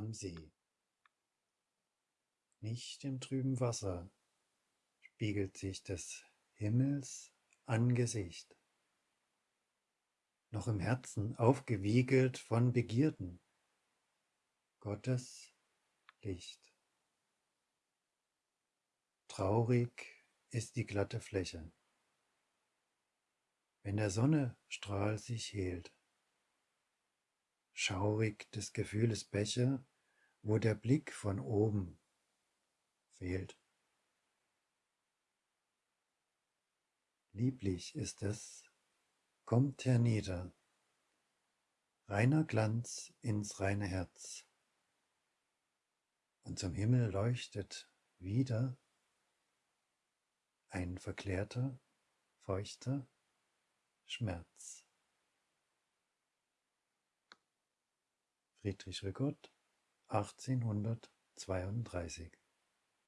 am See. Nicht im trüben Wasser spiegelt sich des Himmels Angesicht, noch im Herzen aufgewiegelt von Begierden, Gottes Licht. Traurig ist die glatte Fläche, wenn der Sonne Strahl sich hehlt, schaurig des Gefühles Becher, wo der Blick von oben fehlt. Lieblich ist es, kommt hernieder, reiner Glanz ins reine Herz, und zum Himmel leuchtet wieder ein verklärter, feuchter Schmerz. Friedrich Rickert 1832